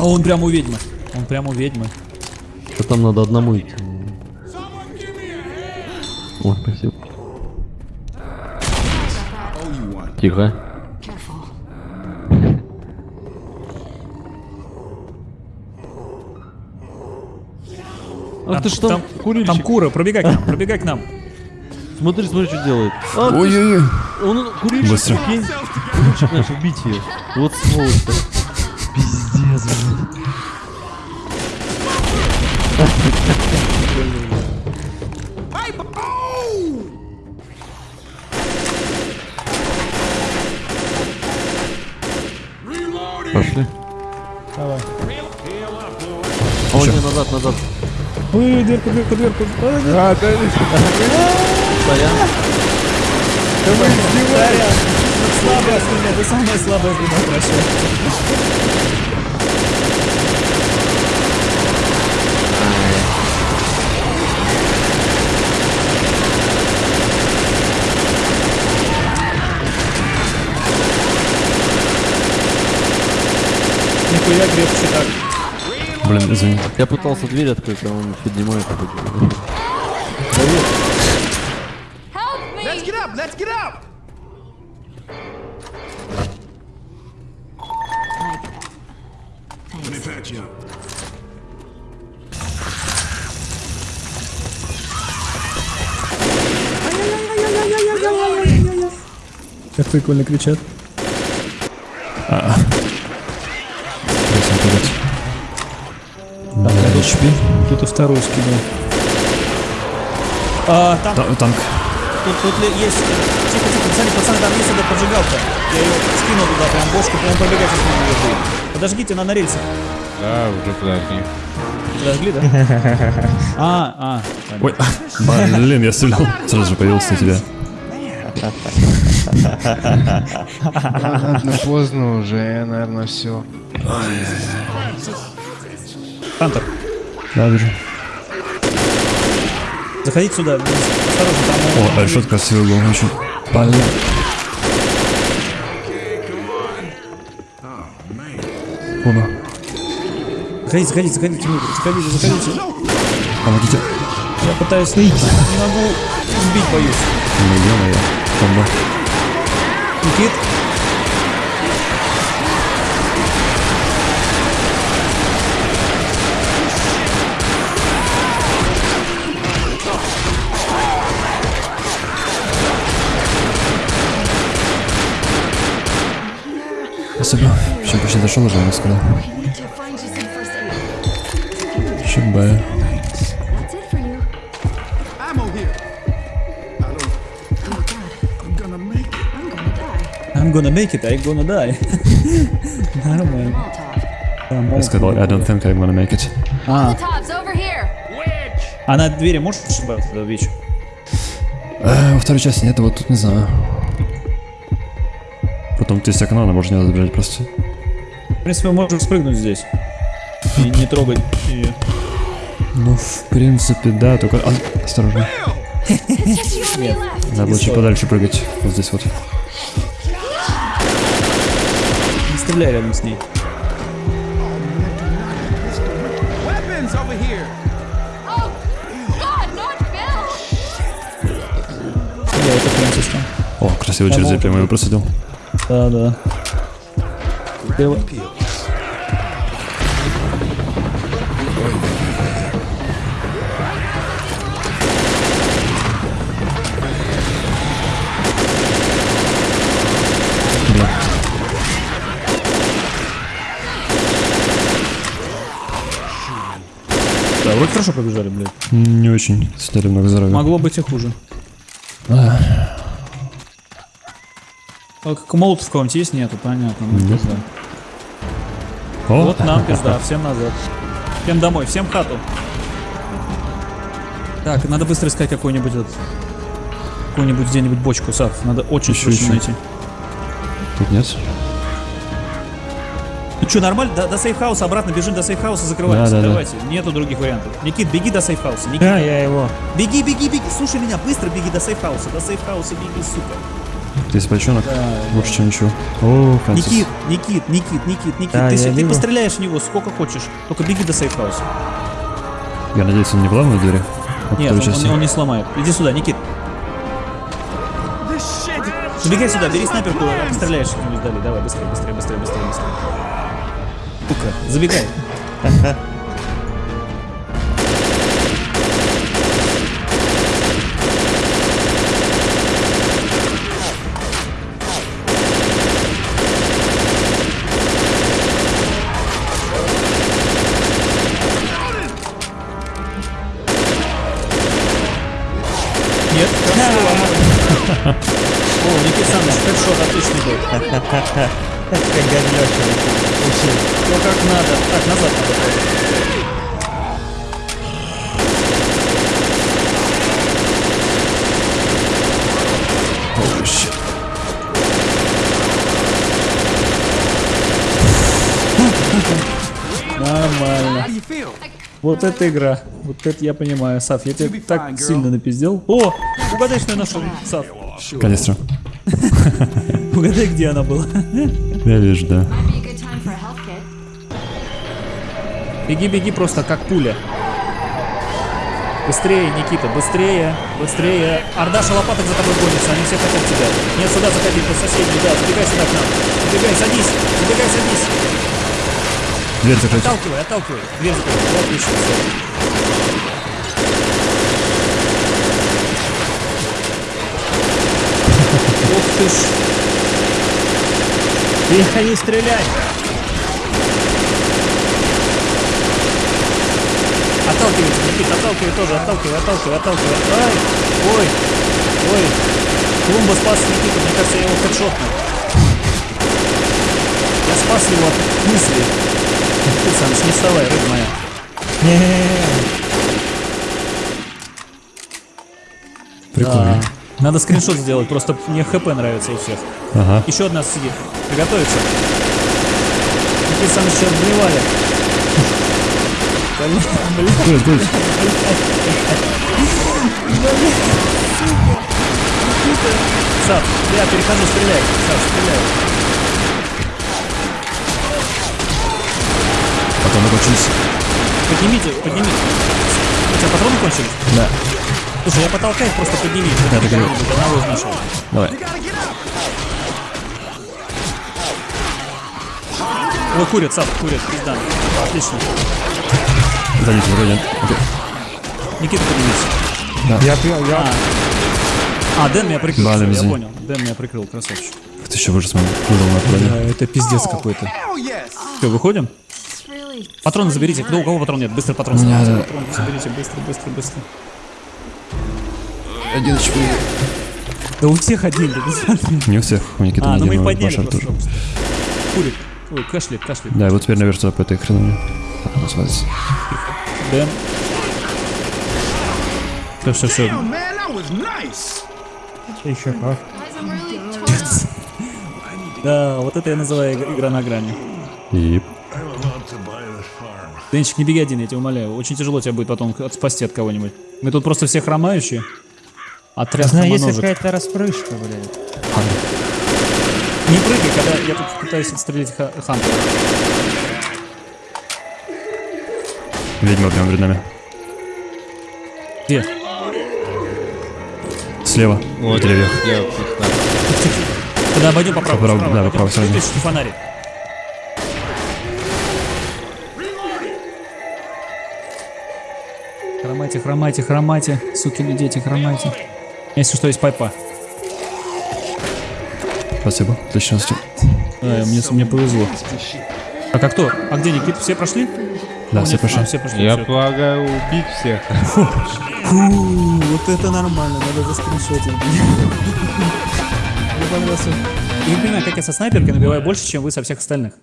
А он прям у ведьмы. Он прям у ведьмы. Да там надо одному идти. О, спасибо. Тихо. Ах ты ж там, там, курильщик. там кура, пробегай к нам, пробегай к нам. Смотри, смотри, что делает. А, Ой-ой-ой. он курильщик, Быстро. Курильщик наш, убить ее. Вот сволочь-то. Пиздец, блин. Пошли. Давай. О, не, назад, назад. Ой, дверку. Ой, дверку. А, да, Сорян. Сорян. Слабая слюня, ты самая слабая слюня, прощай. Нихуя крепче так. Блин, извини. Я пытался дверь открыть, а он поднимает. Let's get up! Let's get up! You up. Как прикольно кричат. Да, HP. Кто-то второй скинул. А, там, Та- Танк. тут, тут есть... Тихо, пацаны, пацаны, там есть эта поджигалка. Я ее скинул туда, прям бошку, прям пробегать сейчас не будет. Подожгите, она на рельсах. Да, уже подожди. Подожгли, да? А, а. Ой, блин, я стрелял. Сразу же появился на тебя. Ладно, поздно уже, наверное, все. Хантер, Да, вижу. заходите сюда. Осторожно, там... О, решетка красивый был очень. Блин. Оба. Заходите, заходите, заходите, заходите, заходите. Помогите. Я пытаюсь выйти, не могу сбить, боюсь. Ну, ё-моё. Никит? Спасибо. Еще почти дошел уже, я сказал. Oh god, I'm gonna make it. I'm gonna die. Нормально. Я сказал, I don't think I'm gonna make it. А, а на двери можешь Вич? Э, Во второй части нет, вот тут не знаю. Потом тут есть окно, она может не забежать просто. В принципе, мы можем спрыгнуть здесь. И не трогать ее. Ну, в принципе, да, только... а, осторожно. Нет. Надо было чуть подальше прыгать. Вот здесь вот. Не стреляй рядом с ней. Я это там. О, красиво через прямо его просидел. Да, да. Ты-. Да, вроде хорошо побежали, блядь. Не очень. Сняли много здоровья. Могло быть и хуже. А, А как молотов в кого-нибудь есть? Нету, понятно. ну, Нет. О, Вот нам пизда, всем назад. Всем домой, всем в хату. Так, надо быстро искать какой-нибудь этот... Какую-нибудь где-нибудь бочку, Сав. Надо очень Ищу, срочно ищу. найти. тут нет. Ну что, нормально? До, до сейфхауса обратно бежим до сейфхауса, закрываемся. Да, да, да. Давайте. Нету других вариантов. Никит, беги до сейфхауса. Никит, Да, я его. беги, беги, беги. Слушай меня, быстро беги до сейфхауса. До сейфхауса беги, сука. Здесь бочонок. Лучше, чем ничего. О, Фрэнсис. Никит, Никит, Никит, Никит, Никит, Да, ты, я ты вижу. постреляешь в него сколько хочешь, только беги до сейфхауса. Я надеюсь, он не вламывает двери? Вот Нет, он, он- он не сломает. Иди сюда, Никит. Забегай сюда, бери снайперку, стреляешь что-нибудь вдали. Давай, быстрее, быстрее, быстрее, быстрее, быстрее. Сука, забегай. О, Никит Саныч, хедшот отличный был. Все как надо. Так, назад надо shit. Нормально. Вот это игра. Вот это я понимаю. Сав, я тебя так сильно напиздел. О, угадай, что я нашел. Сав, Канистра. угадай, где она была. Я вижу, да. Беги, беги просто как пуля. Быстрее, Никита, быстрее, быстрее. Ордаша лопаток за тобой гонится, они все хотят тебя. Нет, сюда заходи, по соседней, да, забегай сюда к нам. Забегай, садись, забегай, садись. Дверь закрыть. Отталкивай, отталкивай. Дверь. Вот, отлично. Ух ты ж. Не стрелять. Отталкивайте, Никита, отталкивай тоже, отталкивай, отталкивай, отталкивай. Ай, ой, ой. Клумба спас Никиту, мне кажется, я его хедшотнул. Я спас его от мысли. Ты, Саныч, не вставай, рыба моя. Прикольно. Да. Надо скриншот сделать, просто мне хп нравится у всех. Ага. Еще одна сидит. Приготовиться. Никита Саныч сейчас блевали. Блин, блин. Сав, я перехожу, стреляй. Сав, стреляй. Потом закончились. Поднимите, поднимите. У тебя патроны кончились? Да. Слушай, я потолкаю просто подними. Так и говорю. Одного из нашего. Давай. Ой, курят, Сав, курят, пизда. Отлично. Сзади тебя вроде. Никита, поднимись. Я пьян, я... А, Дэн меня прикрыл, всё, я понял. Дэн меня прикрыл, красавчик. Ты еще выжил с моим выжил на плане. это пиздец какой-то. Все, выходим? Патроны заберите. Кто у кого патрон нет? Быстро патрон заберите. да. Патроны заберите, быстро, быстро, быстро. Один HP. Да у всех один. Не у всех. У Никиты А, ну мы их один, подняли просто. тоже. Курит. Ой, кашляет, кашляет. Да, и вот теперь наверх туда по этой хреновине. Свалится. Дэн. Все, все, все. Еще как. Да, вот это я называю иг- игра на грани. И... Денчик, не беги один, я тебя умоляю. Очень тяжело тебя будет потом от- спасти от кого-нибудь. Мы тут просто все хромающие. Отряд Знаю, есть какая-то распрыжка, блядь. Не прыгай, когда я тут пытаюсь отстрелить ха- Хантера. Ведьма прямо перед нами. Где? Слева. Вот, В деревьях. я Когда обойдем по справа, да, по стороне. Выключите фонари. Хромайте, хромайте, хромайте, сукины дети, хромайте. Если что, есть пайпа. Спасибо. Отлично. Да, мне, мне повезло. А как кто? А где Никит? Все прошли? Да, О, все нет, прошли. а, все прошли. Я всё. полагаю убить всех. Фу, вот это нормально, надо заскриншотить. Мне понравился. Я не понимаю, как я со снайперкой набиваю больше, чем вы со всех остальных.